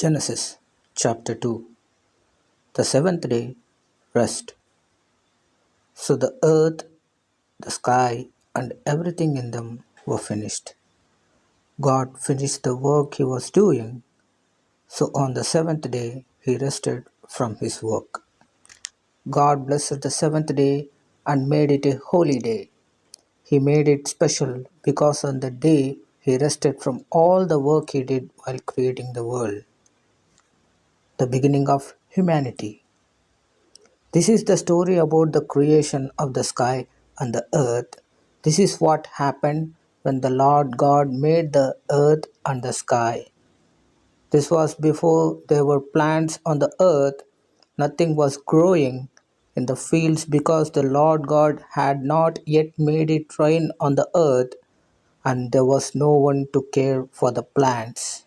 Genesis chapter 2 The seventh day, rest. So the earth, the sky, and everything in them were finished. God finished the work he was doing, so on the seventh day he rested from his work. God blessed the seventh day and made it a holy day. He made it special because on the day he rested from all the work he did while creating the world, the beginning of humanity. This is the story about the creation of the sky and the earth. This is what happened when the Lord God made the earth and the sky. This was before there were plants on the earth. Nothing was growing in the fields because the Lord God had not yet made it rain on the earth, and there was no one to care for the plants.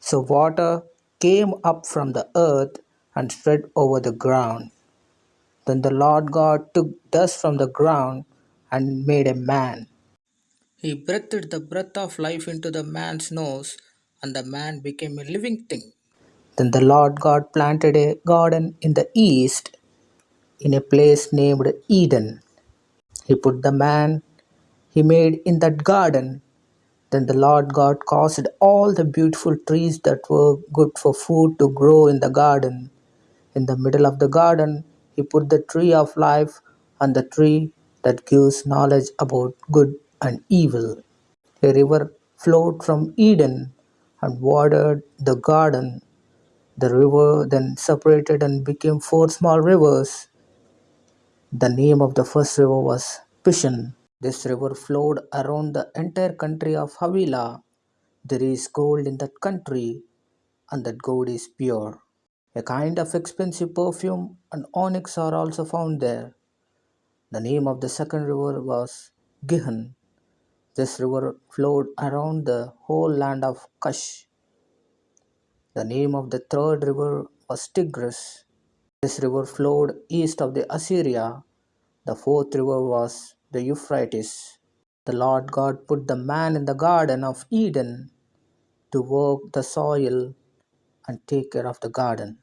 So water came up from the earth and spread over the ground. Then the Lord God took dust from the ground and made a man. He breathed the breath of life into the man's nose, and the man became a living thing. Then the Lord God planted a garden in the east, in a place named Eden. He put the man he made in that garden. Then the Lord God caused all the beautiful trees that were good for food to grow in the garden. In the middle of the garden, he put the tree of life and the tree that gives knowledge about good and evil. A river flowed from Eden and watered the garden. The river then separated and became four small rivers. The name of the first river was Pishon. This river flowed around the entire country of Havilah. There is gold in that country, and that gold is pure. A kind of expensive perfume and onyx are also found there. The name of the second river was Gihon. This river flowed around the whole land of Cush. The name of the third river was Tigris. This river flowed east of the Assyria. The fourth river was the Euphrates. The Lord God put the man in the garden of Eden to work the soil and take care of the garden.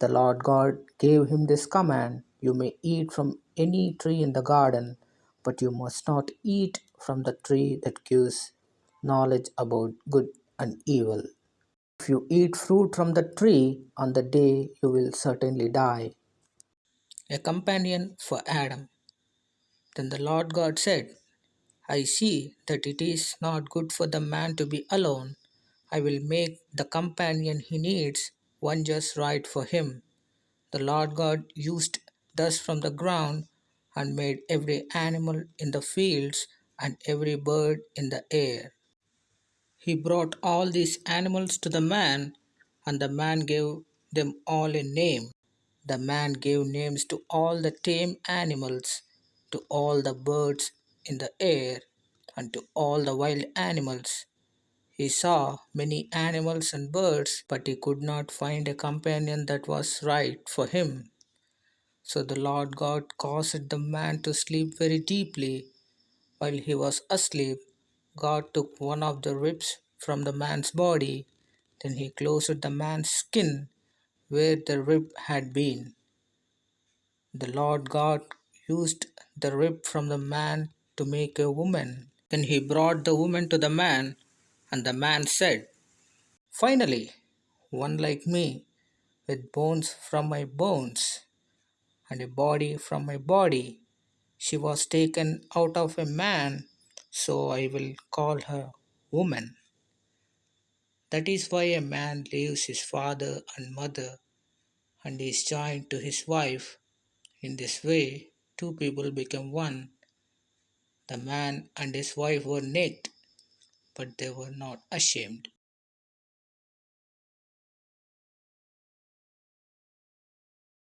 The Lord God gave him this command You may eat from any tree in the garden, but you must not eat from the tree that gives knowledge about good and evil. If you eat fruit from the tree, on the day you will certainly die. A companion for Adam. Then the Lord God said, I see that it is not good for the man to be alone. I will make the companion he needs one just right for him. The Lord God used dust from the ground and made every animal in the fields and every bird in the air. He brought all these animals to the man, and the man gave them all a name. The man gave names to all the tame animals, to all the birds in the air, and to all the wild animals. He saw many animals and birds, but he could not find a companion that was right for him. So the Lord God caused the man to sleep very deeply. While he was asleep, God took one of the ribs from the man's body. Then he closed the man's skin where the rib had been. The Lord God used the rib from the man to make a woman. Then he brought the woman to the man, and the man said, Finally, one like me, with bones from my bones and a body from my body. She was taken out of a man, so I will call her woman. That is why a man leaves his father and mother and is joined to his wife. In this way, two people become one. The man and his wife were naked, but they were not ashamed.